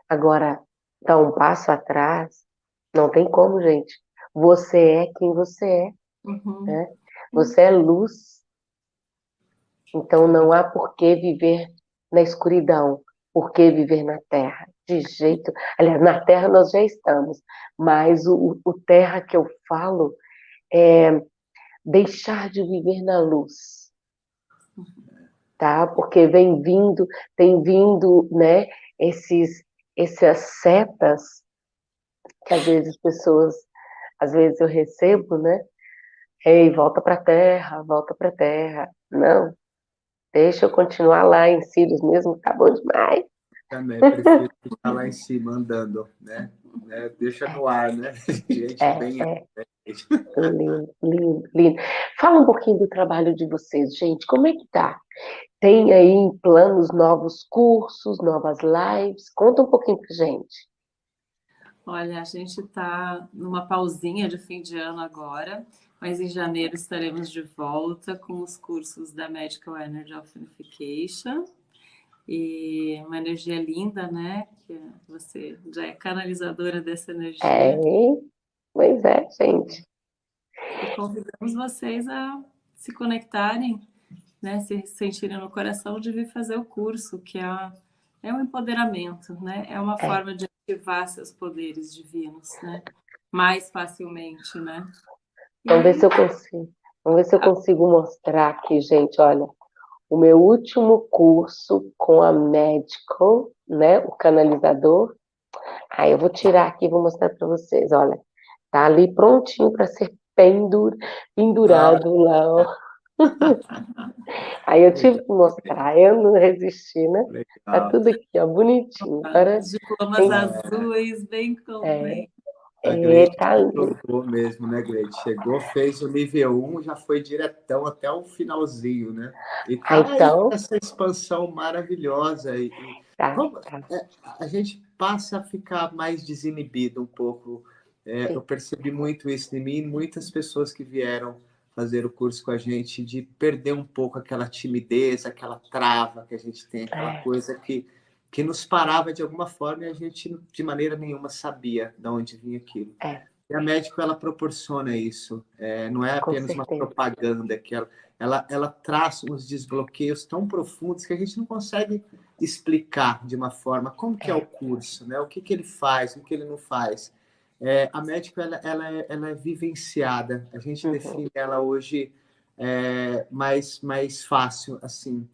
A: Agora, dar um passo atrás, não tem como, gente. Você é quem você é. Uhum. Né? Você é luz. Então não há por que viver na escuridão, por que viver na terra. De jeito. Aliás, na terra nós já estamos, mas o, o terra que eu falo é deixar de viver na luz. Tá? Porque vem vindo, tem vindo, né, esses essas setas que às vezes pessoas, às vezes eu recebo, né? Ei, volta para a terra, volta para a terra. Não, deixa eu continuar lá em Sirius mesmo, tá bom demais.
C: Também prefiro ficar lá em cima andando, né? É, deixa no ar, né? Gente,
A: é, bem... é. Lindo, lindo, lindo. Fala um pouquinho do trabalho de vocês, gente. Como é que tá? Tem aí planos novos cursos, novas lives? Conta um pouquinho pra gente.
B: Olha, a gente está numa pausinha de fim de ano agora mas em janeiro estaremos de volta com os cursos da Medical Energy of Unification. E uma energia linda, né? Que você já é canalizadora dessa energia.
A: É, pois é, gente.
B: E convidamos vocês a se conectarem, né? Se sentirem no coração de vir fazer o curso, que é, é um empoderamento, né? É uma é. forma de ativar seus poderes divinos, né? Mais facilmente, né?
A: Vamos ver se eu consigo. Vamos ver se eu consigo mostrar aqui, gente. Olha, o meu último curso com a Medical, né? O canalizador. Aí eu vou tirar aqui e vou mostrar para vocês. Olha, tá ali prontinho para ser pendur, pendurado ah. lá, ó. Aí eu tive que mostrar, eu não resisti, né? Legal. Tá tudo aqui, ó, bonitinho.
B: Agora, Diplomas tem... azuis, bem com é,
C: a Gleide tá chegou mesmo, né, Gleide? Chegou, fez o nível 1, já foi diretão até o finalzinho, né? E tá então... essa expansão maravilhosa. E, tá, como, tá. É, a gente passa a ficar mais desinibido um pouco. É, eu percebi muito isso em mim, muitas pessoas que vieram fazer o curso com a gente, de perder um pouco aquela timidez, aquela trava que a gente tem, aquela é. coisa que que nos parava de alguma forma e a gente de maneira nenhuma sabia de onde vinha aquilo. É. E a médico ela proporciona isso, é, não é apenas uma propaganda que ela, ela, ela traz uns desbloqueios tão profundos que a gente não consegue explicar de uma forma como que é, é o curso, né? O que que ele faz, o que ele não faz. É, a médico ela, ela, é, ela é vivenciada, a gente uhum. define ela hoje é, mais mais fácil assim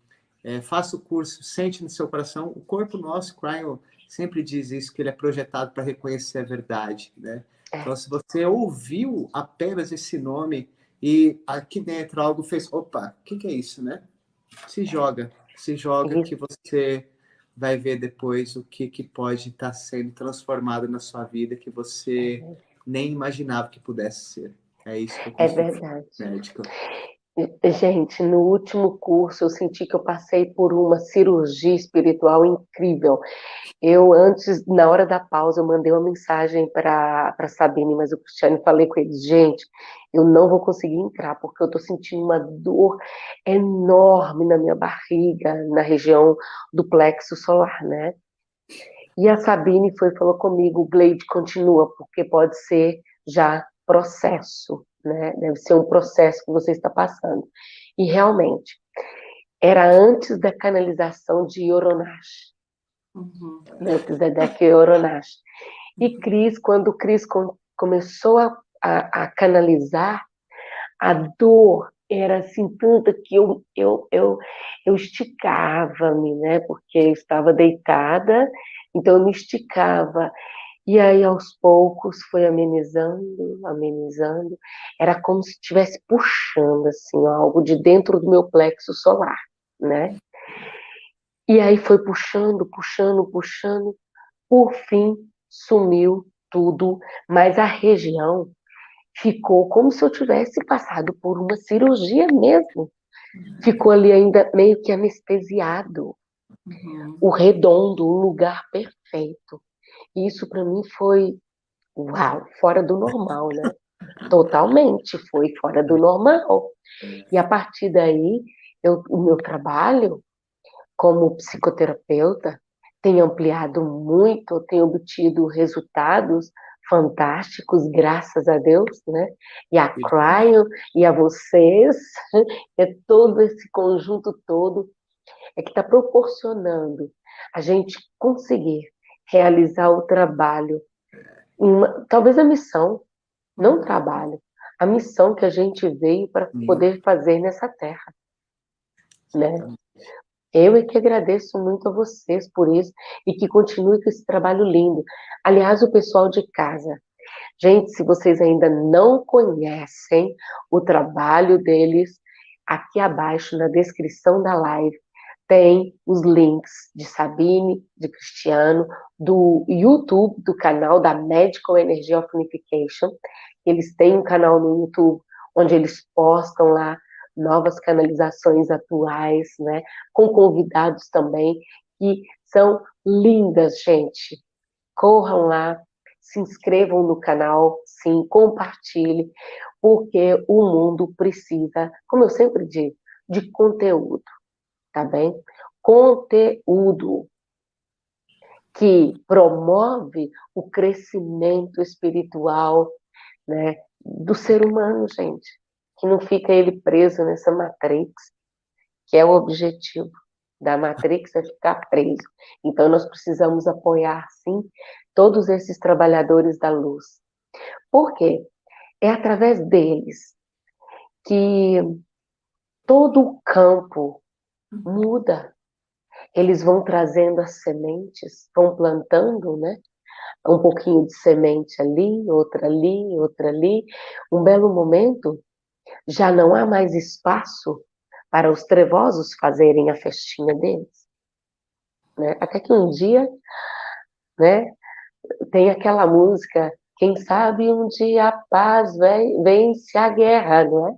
C: é, faça o curso, sente no seu coração. O corpo nosso, Cryon, sempre diz isso, que ele é projetado para reconhecer a verdade, né? É. Então, se você ouviu apenas esse nome e aqui dentro algo fez, opa, o que, que, é isso, né? Se joga, se joga uhum. que você vai ver depois o que, que pode estar tá sendo transformado na sua vida que você uhum. nem imaginava que pudesse ser. É isso que eu
A: É verdade. Médico. Gente, no último curso eu senti que eu passei por uma cirurgia espiritual incrível. Eu antes, na hora da pausa, eu mandei uma mensagem para Sabine, mas o Cristiano falei com ele, gente, eu não vou conseguir entrar porque eu estou sentindo uma dor enorme na minha barriga, na região do plexo solar, né? E a Sabine foi falou comigo, Gleide, continua, porque pode ser já processo né? Deve ser um processo que você está passando. E realmente, era antes da canalização de Oronash. Uhum. Antes da Oronash. E Cris, quando Cris com, começou a, a, a, canalizar, a dor era assim tanta que eu, eu, eu, eu esticava-me, né? Porque eu estava deitada, então eu me esticava. E aí, aos poucos, foi amenizando, amenizando. Era como se estivesse puxando, assim, algo de dentro do meu plexo solar, né? E aí foi puxando, puxando, puxando. Por fim, sumiu tudo, mas a região ficou como se eu tivesse passado por uma cirurgia mesmo. Ficou ali ainda meio que anestesiado. Uhum. O redondo, o lugar perfeito. Isso para mim foi, uau, fora do normal, né? Totalmente, foi fora do normal. E a partir daí, eu, o meu trabalho como psicoterapeuta tem ampliado muito, tem obtido resultados fantásticos, graças a Deus, né? E a Cryo, e a vocês, é todo esse conjunto todo é que está proporcionando a gente conseguir realizar o trabalho, uma, talvez a missão, não o trabalho, a missão que a gente veio para poder fazer nessa terra, né? Eu é que agradeço muito a vocês por isso e que continue com esse trabalho lindo. Aliás, o pessoal de casa, gente, se vocês ainda não conhecem o trabalho deles, aqui abaixo na descrição da live tem os links de Sabine, de Cristiano, do YouTube, do canal da Medical Energy of Unification. Eles têm um canal no YouTube onde eles postam lá novas canalizações atuais, né? Com convidados também, que são lindas, gente. Corram lá, se inscrevam no canal, sim, compartilhe, porque o mundo precisa, como eu sempre digo, de conteúdo, tá bem? Conteúdo que promove o crescimento espiritual, né, do ser humano, gente que não fica ele preso nessa matrix, que é o objetivo da matrix é ficar preso. Então nós precisamos apoiar sim todos esses trabalhadores da luz. Por quê? É através deles que todo o campo muda. Eles vão trazendo as sementes, vão plantando, né? Um pouquinho de semente ali, outra ali, outra ali. Um belo momento, já não há mais espaço para os trevosos fazerem a festinha deles. Né? Até que um dia, né, tem aquela música, quem sabe um dia a paz vence a guerra, não é?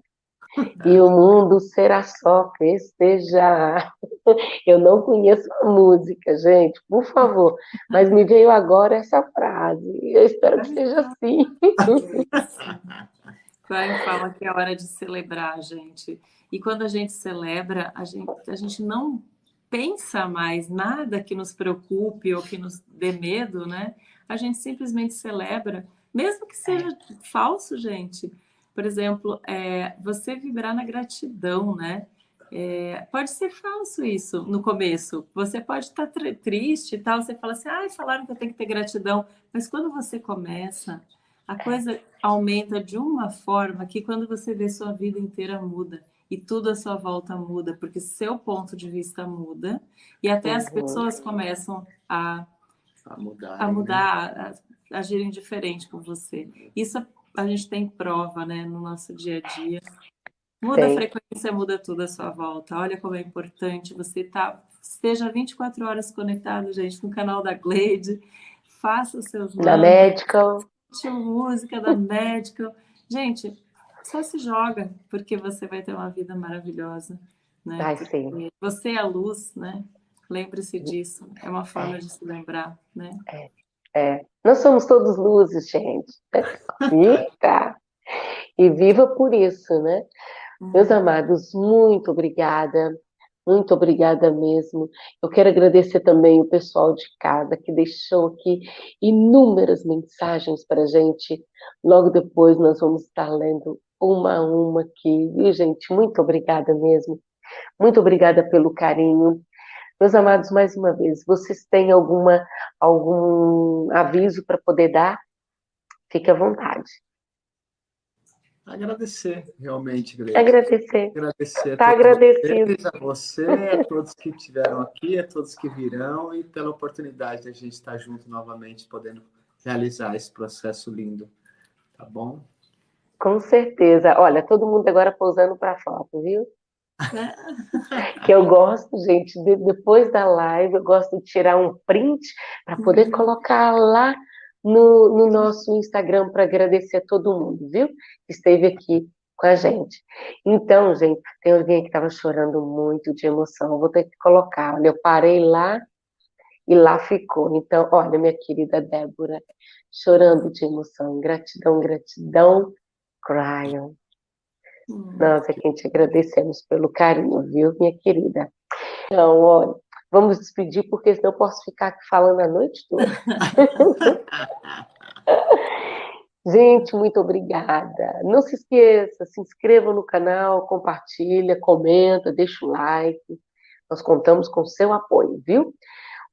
A: E o mundo será só festejar. Eu não conheço a música, gente, por favor. Mas me veio agora essa frase. Eu espero que seja assim.
B: Brian fala que é hora de celebrar, gente. E quando a gente celebra, a gente, a gente não pensa mais nada que nos preocupe ou que nos dê medo, né? A gente simplesmente celebra, mesmo que seja falso, gente. Por exemplo, é, você vibrar na gratidão, né? É, pode ser falso isso no começo. Você pode estar triste e tal, você fala assim, ah, falaram que eu tenho que ter gratidão. Mas quando você começa a coisa aumenta de uma forma que quando você vê sua vida inteira muda e tudo à sua volta muda, porque seu ponto de vista muda e até uhum. as pessoas começam a, a mudar, a, mudar né? a, a agirem diferente com você. Isso a gente tem prova né, no nosso dia a dia. Muda Sim. a frequência, muda tudo à sua volta. Olha como é importante você estar, tá, esteja 24 horas conectado, gente, no canal da Glade, faça os seus...
A: Na Medical
B: música da médica. Gente, só se joga, porque você vai ter uma vida maravilhosa. Né?
A: Ai.
B: Você é a luz, né? Lembre-se disso. É uma forma é. de se lembrar, né?
A: É. é. Nós somos todos luzes, gente. Eita! E viva por isso, né? Meus uhum. amados, muito obrigada muito obrigada mesmo. Eu quero agradecer também o pessoal de casa que deixou aqui inúmeras mensagens para a gente. Logo depois nós vamos estar lendo uma a uma aqui. E, gente, muito obrigada mesmo. Muito obrigada pelo carinho. Meus amados, mais uma vez, vocês têm alguma, algum aviso para poder dar? Fique à vontade.
D: Agradecer, realmente, Grace.
A: Agradecer.
D: Agradecer
A: Está agradecido.
D: Vocês, a você, a todos que estiveram aqui, a todos que virão e pela oportunidade de a gente estar junto novamente, podendo realizar esse processo lindo. Tá bom?
A: Com certeza. Olha, todo mundo agora pousando para foto, viu? que eu gosto, gente, de, depois da live, eu gosto de tirar um print para poder uhum. colocar lá no, no nosso Instagram para agradecer a todo mundo, viu? Que esteve aqui com a gente. Então, gente, tem alguém que estava chorando muito de emoção, eu vou ter que colocar. Olha, eu parei lá e lá ficou. Então, olha, minha querida Débora, chorando de emoção, gratidão, gratidão, Cryon. Hum. Nós é quem te agradecemos pelo carinho, viu, minha querida? Então, olha, vamos despedir, porque senão eu posso ficar aqui falando a noite toda. Gente, muito obrigada. Não se esqueça, se inscreva no canal, compartilha, comenta, deixa o like. Nós contamos com seu apoio, viu?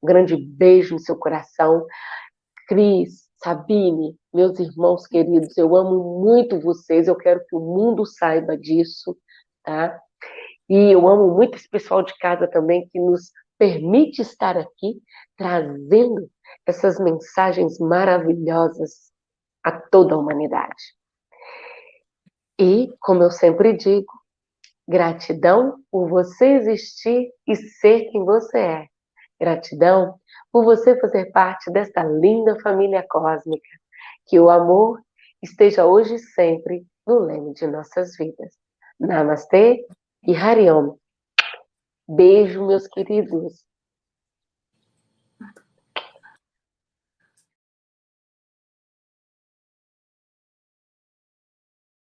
A: Um grande beijo no seu coração. Cris, Sabine, meus irmãos queridos, eu amo muito vocês, eu quero que o mundo saiba disso, tá? E eu amo muito esse pessoal de casa também que nos permite estar aqui trazendo essas mensagens maravilhosas a toda a humanidade. E, como eu sempre digo, gratidão por você existir e ser quem você é. Gratidão por você fazer parte desta linda família cósmica. Que o amor esteja hoje e sempre no leme de nossas vidas. Namastê e Hariom. Beijo, meus queridos.